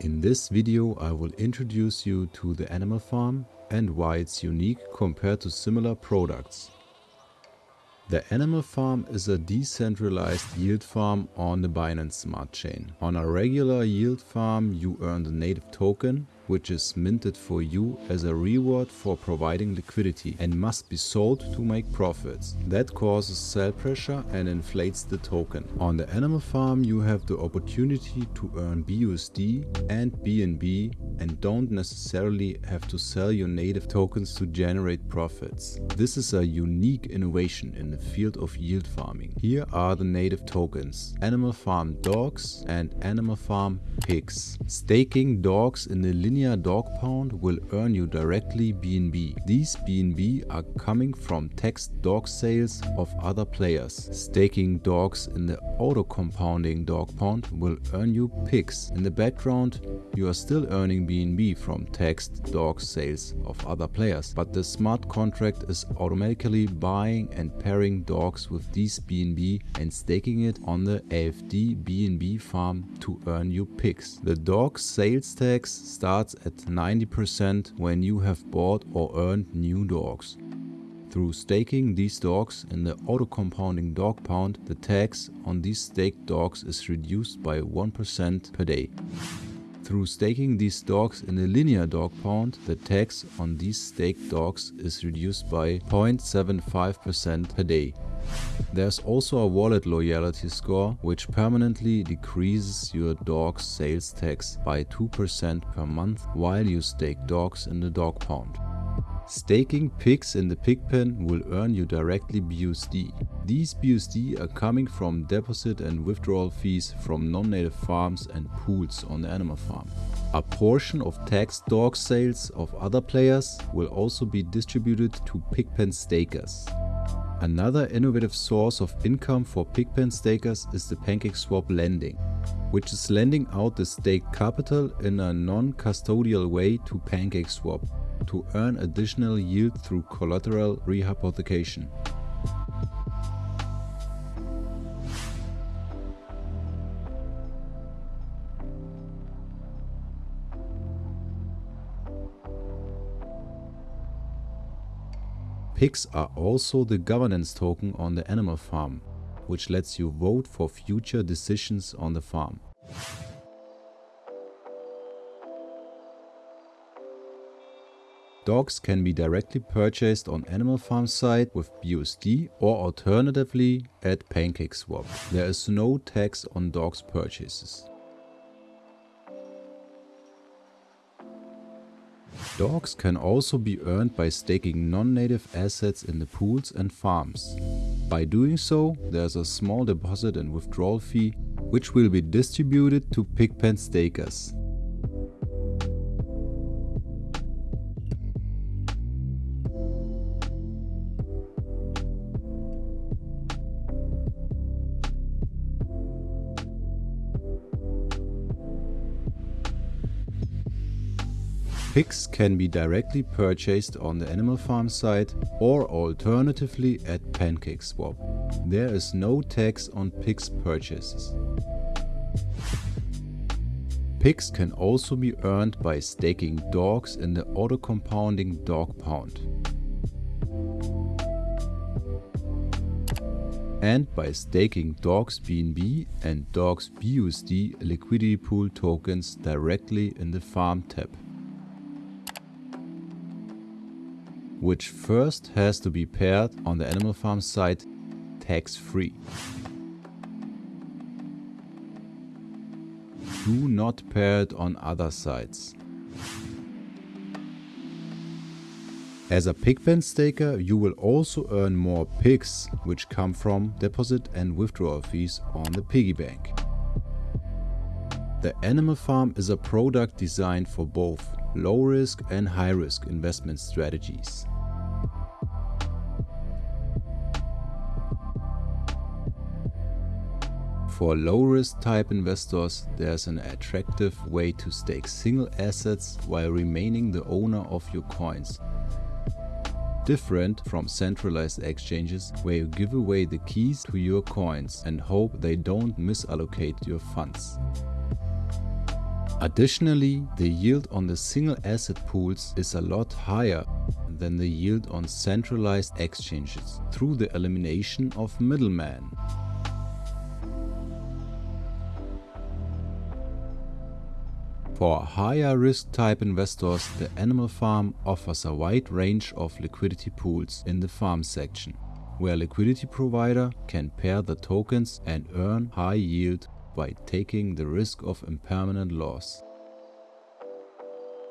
In this video I will introduce you to the Animal Farm and why it's unique compared to similar products. The Animal Farm is a decentralized yield farm on the Binance Smart Chain. On a regular yield farm you earn the native token which is minted for you as a reward for providing liquidity and must be sold to make profits. That causes sell pressure and inflates the token. On the animal farm you have the opportunity to earn BUSD and BNB and don't necessarily have to sell your native tokens to generate profits. This is a unique innovation in the field of yield farming. Here are the native tokens, Animal Farm Dogs and Animal Farm Pigs. Staking dogs in the linear linear dog pound will earn you directly BNB. These BNB are coming from text dog sales of other players. Staking dogs in the auto compounding dog pound will earn you pigs. In the background you are still earning BNB from text dog sales of other players, but the smart contract is automatically buying and pairing dogs with these BNB and staking it on the AFD BNB farm to earn you pigs. The dog sales tax starts starts at 90% when you have bought or earned new dogs. Through staking these dogs in the auto-compounding dog pound, the tax on these staked dogs is reduced by 1% per day. Through staking these dogs in a linear dog pound, the tax on these staked dogs is reduced by 0.75% per day. There's also a wallet loyalty score which permanently decreases your dog's sales tax by 2% per month while you stake dogs in the dog pound. Staking pigs in the pig pen will earn you directly BUSD. These BUSD are coming from deposit and withdrawal fees from non-native farms and pools on the animal farm. A portion of taxed dog sales of other players will also be distributed to pigpen stakers. Another innovative source of income for Pigpen stakers is the PancakeSwap lending, which is lending out the staked capital in a non-custodial way to PancakeSwap to earn additional yield through collateral rehypothecation. Pigs are also the governance token on the animal farm, which lets you vote for future decisions on the farm. Dogs can be directly purchased on Animal Farm site with BUSD or alternatively at PancakeSwap. There is no tax on dogs purchases. Dogs can also be earned by staking non-native assets in the pools and farms. By doing so, there's a small deposit and withdrawal fee which will be distributed to Pigpen stakers. Pigs can be directly purchased on the Animal Farm site or alternatively at PancakeSwap. There is no tax on pigs purchases. Pigs can also be earned by staking dogs in the auto-compounding dog pound. and by staking Dogs BNB and Dogs BUSD liquidity pool tokens directly in the Farm tab. Which first has to be paired on the Animal Farm site tax-free. Do not pair it on other sites. As a pigpen staker, you will also earn more pigs, which come from deposit and withdrawal fees on the piggy bank. The Animal Farm is a product designed for both low risk and high risk investment strategies. For low risk type investors, there's an attractive way to stake single assets while remaining the owner of your coins. Different from centralized exchanges where you give away the keys to your coins and hope they don't misallocate your funds. Additionally, the yield on the single asset pools is a lot higher than the yield on centralized exchanges through the elimination of middlemen. For higher risk type investors, the Animal Farm offers a wide range of liquidity pools in the farm section, where liquidity provider can pair the tokens and earn high yield by taking the risk of impermanent loss.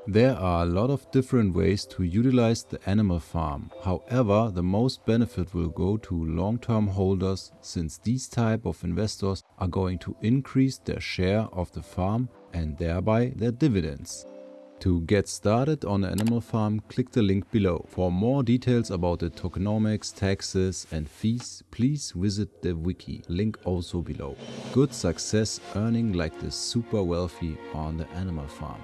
There are a lot of different ways to utilize the animal farm. However, the most benefit will go to long-term holders since these type of investors are going to increase their share of the farm and thereby their dividends. To get started on animal farm, click the link below. For more details about the tokenomics, taxes and fees, please visit the wiki, link also below. Good success earning like the super wealthy on the animal farm.